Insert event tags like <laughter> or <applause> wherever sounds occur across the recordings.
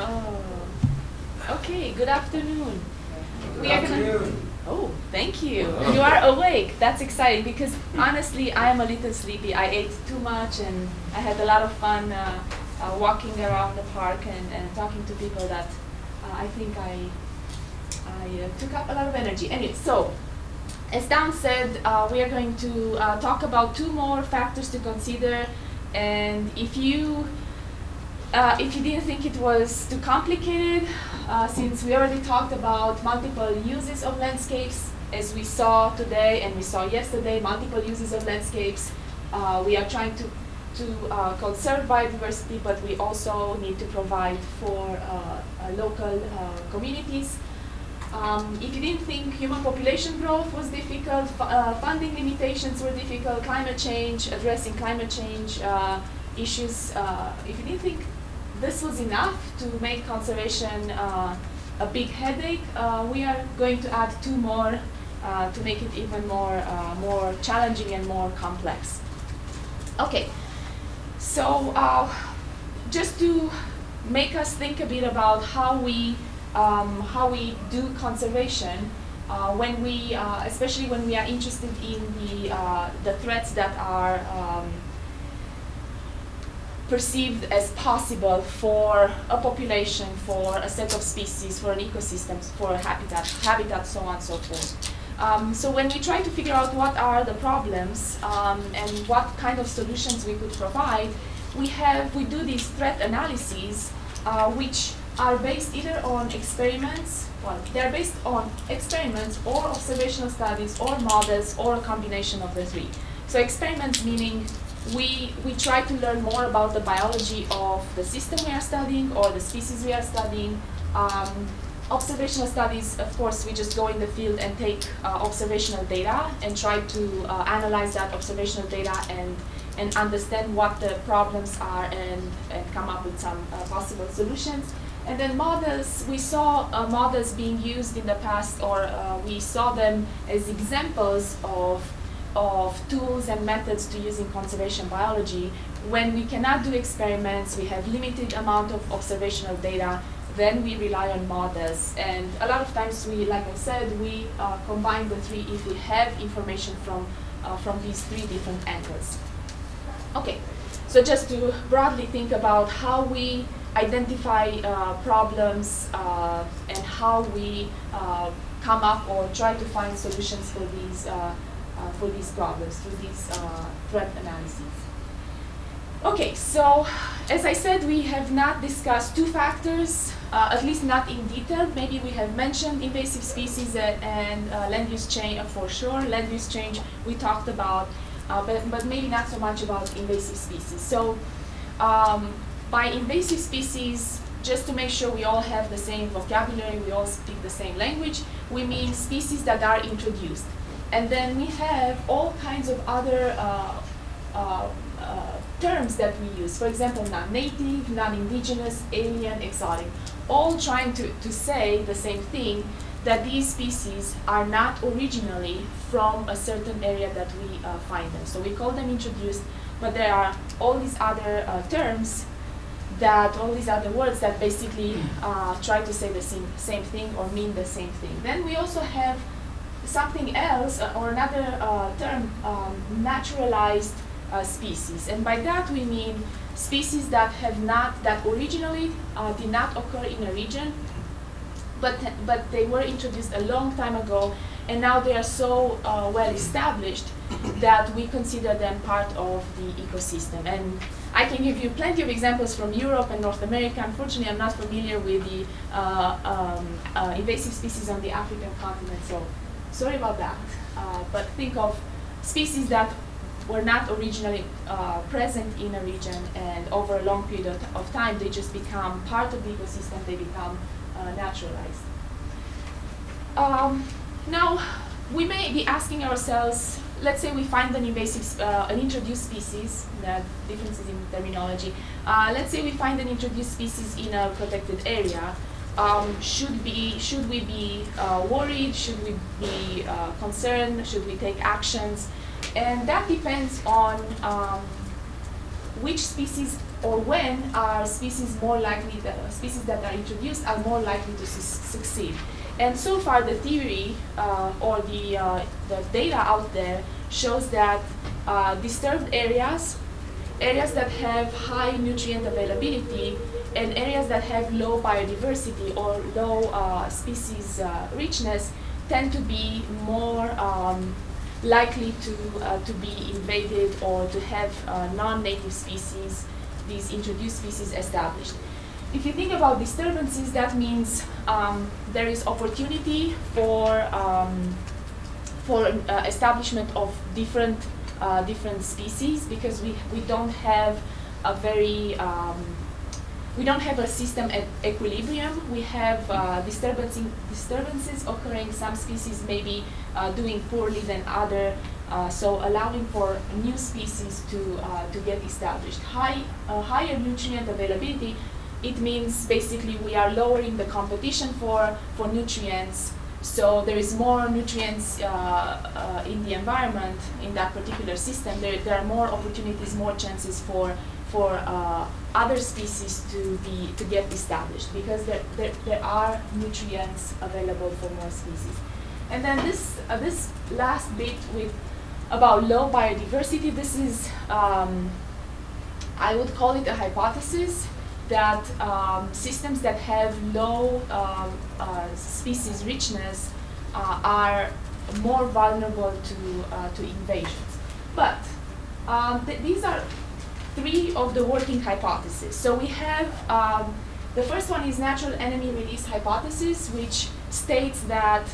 Oh. Okay, good afternoon. Good We are gonna- Oh, thank you. You are awake. That's exciting because honestly, I am a little sleepy. I ate too much and I had a lot of fun uh, uh, walking around the park and, and talking to people that uh, I think I, I uh, took up a lot of energy. Anyway, so as Dan said, uh, we are going to uh, talk about two more factors to consider. And if you uh, if you didn't think it was too complicated, uh, since we already talked about multiple uses of landscapes, as we saw today and we saw yesterday, multiple uses of landscapes, uh, we are trying to, to uh, conserve biodiversity, but we also need to provide for uh, uh, local communities. Um, if you didn't think human population growth was difficult, fu- funding limitations were difficult, climate change, addressing climate change issues, uh, if you didn't think this was enough to make conservation uh, a big headache, uh, we are going to add two more uh, to make it even more, uh, more challenging and more complex. Okay, so uh, just to make us think a bit about how we um, how we do conservation uh, when we uh, especially when we are interested in the uh, the threats that are um, perceived as possible for a population, for a set of species, for an ecosystem, for a habitat, habitat, so on and so forth. Um, so when we try to figure out what are the problems um, and what kind of solutions we could provide, we have we do these threat analyses, uh, which are based either on experiments, well, they're based on experiments or observational studies or models or a combination of the three. So experiments meaning we, we try to learn more about the biology of the system we are studying or the species we are studying. Um, observational studies, of course, we just go in the field and take uh, observational data and try to uh, analyze that observational data and, and understand what the problems are and, and come up with some uh, possible solutions. And then models, we saw uh, models being used in the past or uh, we saw them as examples of of tools and methods to use in conservation biology. When we cannot do experiments, we have limited amount of observational data, then we rely on models. And a lot of times we, like I said, we uh, combine the three if we have information from, uh, from these three different angles. Okay, so just to broadly think about how we identify uh, problems uh, and how we uh, come up or try to find solutions for these uh, for these problems through these uh, threat analyses. Okay, so as I said, we have not discussed two factors, uh, at least not in detail. Maybe we have mentioned invasive species and, and uh, land use change uh, for sure. Land use change we talked about, uh, but, but maybe not so much about invasive species. So um, by invasive species, just to make sure we all have the same vocabulary, we all speak the same language, we mean species that are introduced. And then we have all kinds of other uh, uh, uh, terms that we use. For example, non-native, non-indigenous, alien, exotic, all trying to, to say the same thing, that these species are not originally from a certain area that we uh, find them. So we call them introduced, but there are all these other uh, terms that all these other words that basically uh, try to say the same, same thing or mean the same thing. Then we also have something else uh, or another uh, term, um, naturalized uh, species. And by that we mean species that have not, that originally uh, did not occur in a region, but, but they were introduced a long time ago and now they are so well established that we consider them part of the ecosystem. And I can give you plenty of examples from Europe and North America. Unfortunately, I'm not familiar with the uh, um, uh, invasive species on the African continent, so sorry about that. Uh, but think of species that were not originally uh, present in a region, and over a long period of, time, they just become part of the ecosystem. They become uh, naturalized. Um, now, we may be asking ourselves, let's say we find an invasive, uh, an introduced species, the differences in terminology. Uh, let's say we find an introduced species in a protected area. Um, should be, should we be uh, worried? Should we be uh, concerned? Should we take actions? And that depends on um, which species or when are species more likely, that, uh, species that are introduced are more likely to su succeed. And so far the theory uh, or the, uh, the data out there shows that uh, disturbed areas, areas that have high nutrient availability, and areas that have low biodiversity or low uh, species uh, richness tend to be more um, likely to, uh, to be invaded or to have uh, non-native species, these introduced species established. If you think about disturbances, that means um, there is opportunity for, um, for uh, establishment of different, uh, different species because we, we don't have a very um, we don't have a system at equilibrium. We have uh, disturbances occurring. Some species may be uh, doing poorly than other, uh, so allowing for new species to, uh, to get established. High, uh, higher nutrient availability, it means basically we are lowering the competition for, for nutrients so there is more nutrients uh, in the environment in that particular system. There, there are more opportunities, more chances for for uh, other species to be to get established because there, there, there are nutrients available for more species. And then this uh, this last bit with about low biodiversity, this is um, I would call it a hypothesis that um, systems that have low uh, uh, species richness uh, are more vulnerable to uh, to invasions. But um, th these are three of the working hypotheses. So we have, um, the first one is natural enemy release hypothesis, which states that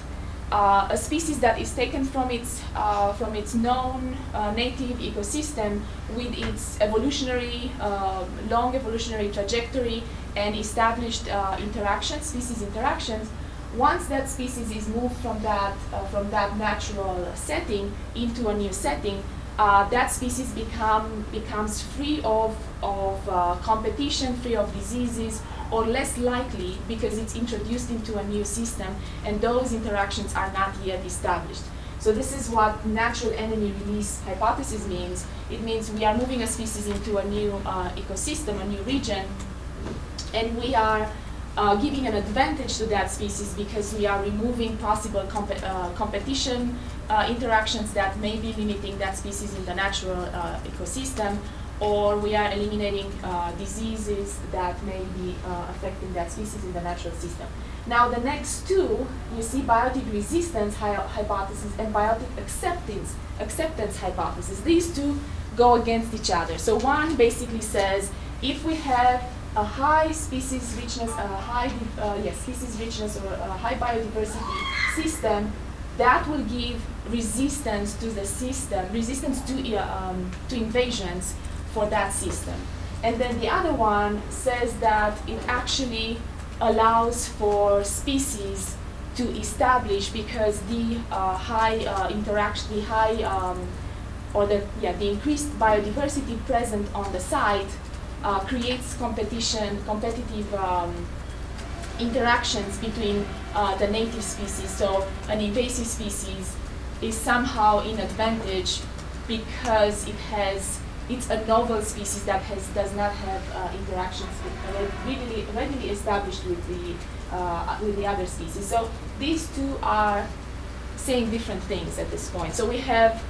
uh, a species that is taken from its, uh, from its known uh, native ecosystem with its evolutionary, uh, long evolutionary trajectory and established uh, interactions, species interactions, once that species is moved from that, uh, from that natural setting into a new setting, uh, that species become, becomes free of, of uh, competition, free of diseases, or less likely because it's introduced into a new system and those interactions are not yet established. So this is what natural enemy release hypothesis means. It means we are moving a species into a new uh, ecosystem, a new region, and we are uh, giving an advantage to that species because we are removing possible comp uh, competition uh, interactions that may be limiting that species in the natural uh, ecosystem, or we are eliminating uh, diseases that may be uh, affecting that species in the natural system. Now the next two, you see biotic resistance hy hypothesis and biotic acceptance, acceptance hypothesis. These two go against each other. So one basically says, if we have a high species richness, a high uh, yes, species richness or a high biodiversity system, that will give resistance to the system, resistance to, uh, um, to invasions for that system. And then the other one says that it actually allows for species to establish because the uh, high uh, interaction, the high um, or the yeah the increased biodiversity present on the site uh, creates competition, competitive um, interactions between uh, the native species. So an invasive species is somehow in advantage because it has it's a novel species that has does not have uh, interactions with, uh, readily, readily established with the uh, with the other species. So these two are saying different things at this point. So we have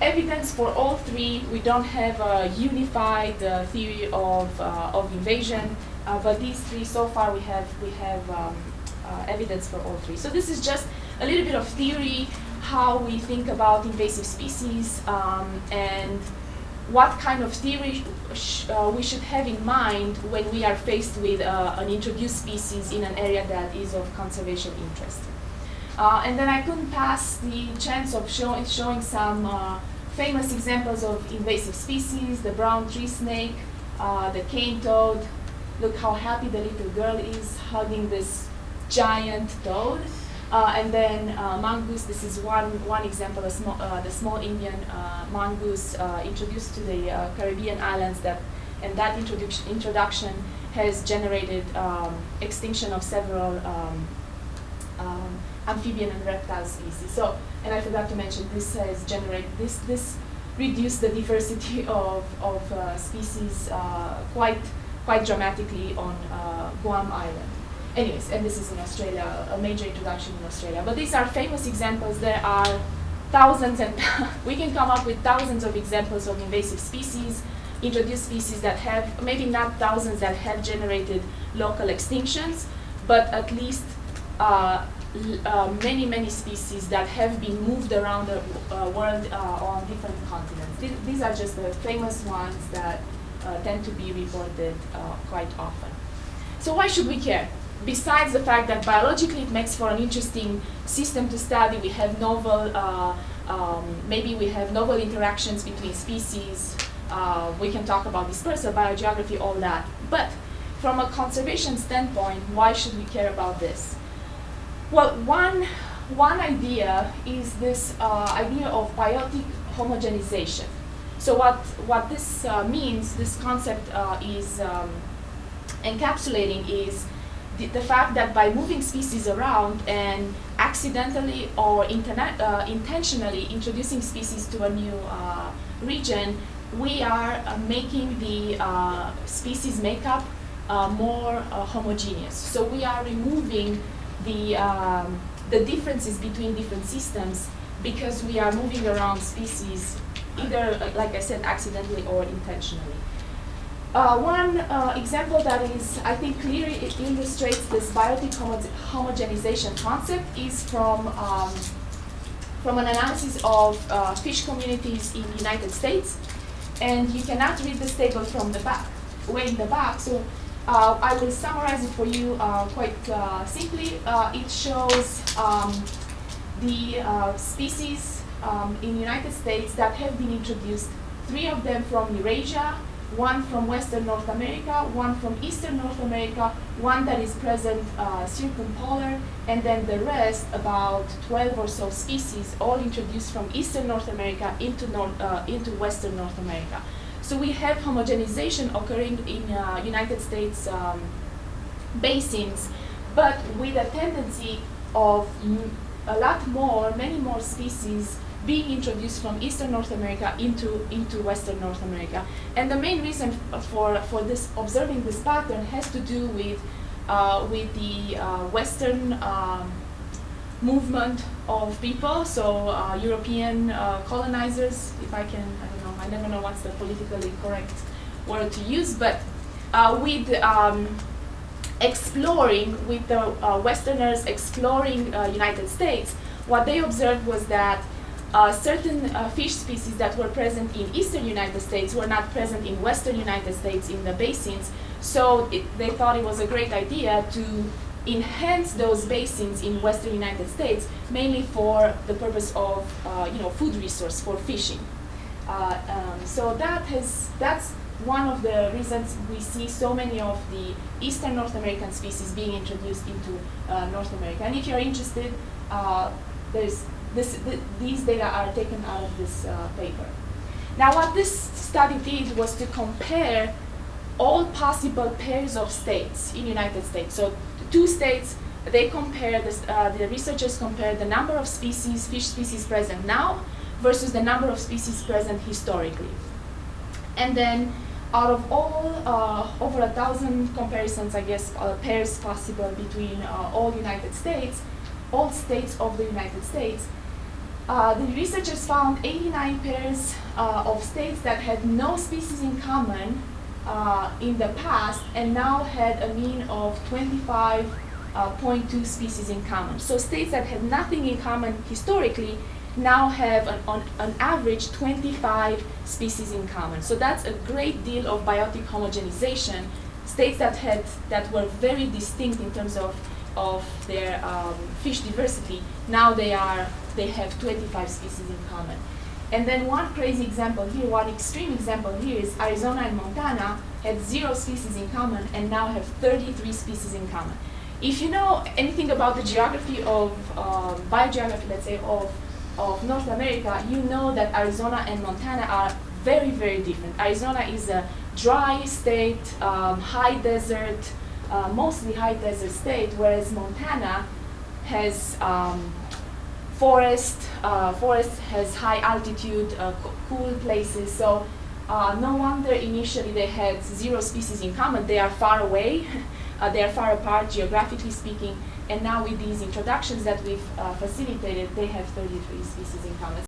evidence for all three. We don't have a unified uh, theory of, uh, of invasion, uh, but these three, so far we have, we have um, uh, evidence for all three. So this is just a little bit of theory, how we think about invasive species, um, and what kind of theory sh uh, we should have in mind when we are faced with uh, an introduced species in an area that is of conservation interest. Uh, and then I couldn't pass the chance of show showing some uh, famous examples of invasive species, the brown tree snake, uh, the cane toad. Look how happy the little girl is hugging this giant toad. Uh, and then uh, mongoose, this is one, one example, of uh, the small Indian uh, mongoose uh, introduced to the uh, Caribbean islands that, and that introduction, introduction has generated um, extinction of several um, um, amphibian and reptile species. So, and I forgot to mention, this has generated, this, this reduce the diversity <laughs> of, of uh, species uh, quite, quite dramatically on uh, Guam Island. Anyways, and this is in Australia, a major introduction in Australia. But these are famous examples. There are thousands and <laughs> we can come up with thousands of examples of invasive species, introduced species that have, maybe not thousands that have generated local extinctions, but at least uh, uh, many, many species that have been moved around the uh, world uh, on different continents. Th these are just the famous ones that uh, tend to be reported uh, quite often. So why should we care? Besides the fact that biologically it makes for an interesting system to study, we have novel, um, maybe we have novel interactions between species, we can talk about dispersal, biogeography, all that. But from a conservation standpoint, why should we care about this? Well, one, one idea is this uh, idea of biotic homogenization. So what, what this uh, means, this concept uh, is um, encapsulating is the, the, fact that by moving species around and accidentally or uh, intentionally introducing species to a new uh, region, we are uh, making the species makeup more homogeneous. So we are removing the, um, the differences between different systems because we are moving around species either, like I said, accidentally or intentionally. Uh, one uh, example that is, I think, clearly illustrates this biotic homo homogenization concept is from, um, from an analysis of uh, fish communities in the United States. And you cannot read this table from the back, way in the back. So uh, I will summarize it for you uh, quite uh, simply. Uh, it shows um, the uh, species um, in the United States that have been introduced, three of them from Eurasia, one from Western North America, one from Eastern North America, one that is present uh, circumpolar, and then the rest, about 12 or so species, all introduced from Eastern North America into, North, into Western North America. So we have homogenization occurring in uh, United States um, basins, but with a tendency of a lot more, many more species being introduced from Eastern North America into, into Western North America. And the main reason for, for this observing this pattern has to do with, uh, with the uh, Western um, movement of people, so uh, European uh, colonizers, if I can, I I never know what's the politically correct word to use, but uh, with um, exploring, with the uh, Westerners exploring uh, United States, what they observed was that uh, certain fish species that were present in eastern United States were not present in western United States in the basins, so it, they thought it was a great idea to enhance those basins in western United States, mainly for the purpose of uh, you know, food resource for fishing. Uh, um, so that has, that's one of the reasons we see so many of the eastern North American species being introduced into uh, North America. And if you're interested, uh, there's this, th these data are taken out of this uh, paper. Now what this study did was to compare all possible pairs of states in the United States. So two states, they compare, this, uh, the researchers compare the number of species, fish species present now versus the number of species present historically. And then out of all, uh, over a thousand comparisons, I guess, uh, pairs possible between uh, all United States, all states of the United States, uh, the researchers found 89 pairs uh, of states that had no species in common uh, in the past and now had a mean of 25.2 uh, species in common. So states that had nothing in common historically now have an, on an average 25 species in common. So that's a great deal of biotic homogenization. States that had that were very distinct in terms of of their um, fish diversity, now they are they have 25 species in common. And then one crazy example here, one extreme example here is Arizona and Montana had zero species in common and now have 33 species in common. If you know anything about the geography of, uh, biogeography, let's say, of, of North America, you know that Arizona and Montana are very, very different. Arizona is a dry state, um, high desert, uh, mostly high desert state, whereas Montana has um, forest, uh, forest has high altitude, uh, cool places. So uh, no wonder initially they had zero species in common. They are far away, <laughs> uh, they are far apart geographically speaking. And now with these introductions that we've uh, facilitated, they have 33 species in common.